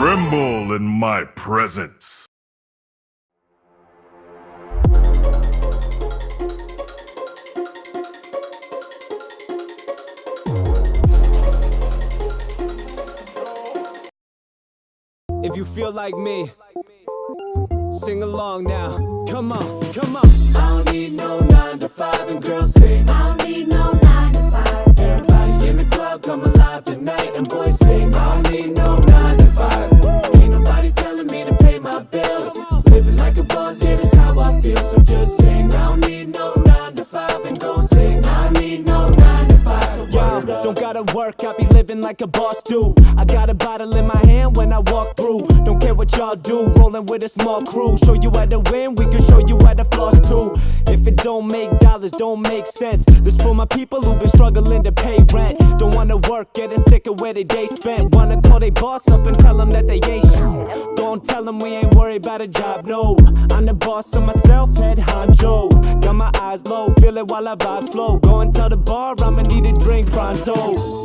Tremble in my presence. If you feel like me, sing along now. Come on, come on. I don't need no nine to five, and girls sing. I don't need no nine to five. Everybody the alive tonight, and boys sing. I don't need no nine to five. Ain't nobody telling me to pay my bills. Living like a boss, yeah, that's how I feel. So just sing. Gotta work, I be living like a boss do. I got a bottle in my hand when I walk through. Don't care what y'all do, rolling with a small crew. Show you how to win, we can show you how to floss too. If it don't make dollars, don't make sense. This for my people who been struggling to pay rent. Don't wanna work, getting sick of where they day spent. Wanna call they boss up and tell them that they ain't them we ain't worried about a job, no. I'm the boss of myself, head honcho. Got my eyes low, feel it while I vibe slow. Go and tell the bar I'ma need a drink pronto.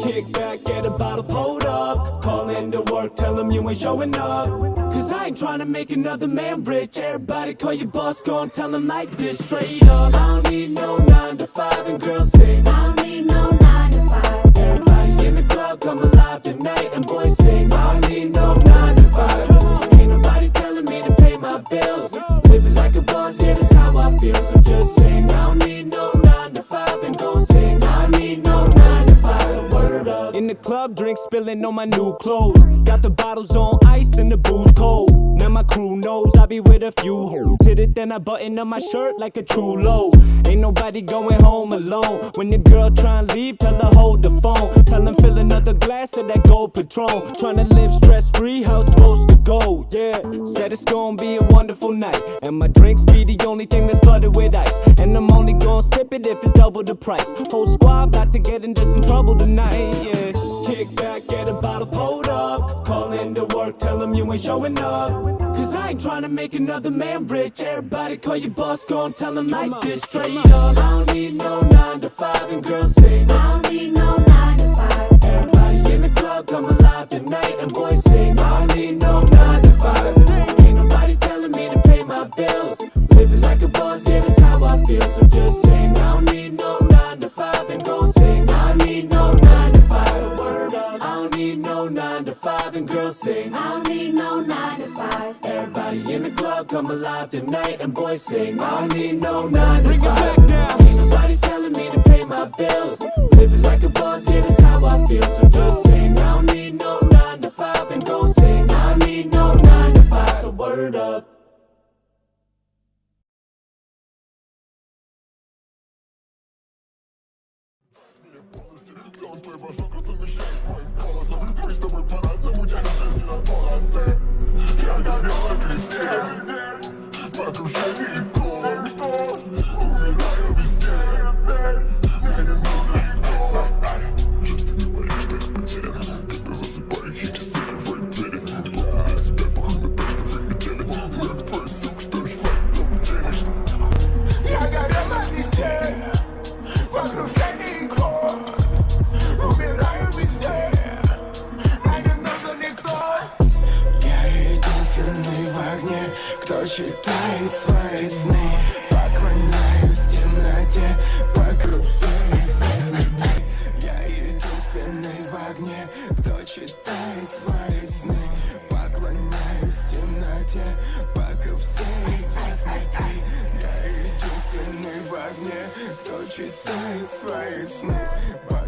Kick back, get a bottle pulled up. Call in to work, tell them you ain't showing up. Cause I ain't trying to make another man rich. Everybody call your boss, go and tell them like this straight up. I don't need no 9 to 5 and girls I don't need no 9 to 5 the club, drink spilling on my new clothes. Got the bottles on ice and the booze cold. Now my crew knows I be with a few hoes. Hit it, then I button up my shirt like a true low. Ain't nobody going home alone. When your girl try and leave, tell her hold the phone. Tell them fill another glass of that gold patron. Tryna live stress free, how it's supposed to go. Yeah, said it's gonna be a wonderful night. And my drinks be the only thing that's flooded with ice. And I'm only gonna sip it if it's double the price. Whole squad about to get into some trouble tonight. Yeah, kick back, get a bottle pulled up. Call into work, tell them you ain't showing up. Cause I ain't tryna make another man rich. Everybody call your boss, go and tell them like this straight up. I don't need no nine to five, and girls sing. I don't need no nine to five. Everybody in the club come alive tonight, and boys sing. sing. I don't need no nine to five. Everybody in the club come alive tonight and boys sing. I don't need no nine to Bring five. It back now. Ain't nobody telling me to pay my bills. Living like a boss, yeah, that's how I feel. So just sing. I don't need no nine to five and go sing. I don't need no nine to five. So word up. Don't play my suckers in the shades, my colors, my stubborn, but I Кто считает свои сны? Поклоняюсь темноте Вокруг все известны Я единственный в огне Кто читает свои сны Поклоняюсь темноте читает свои сны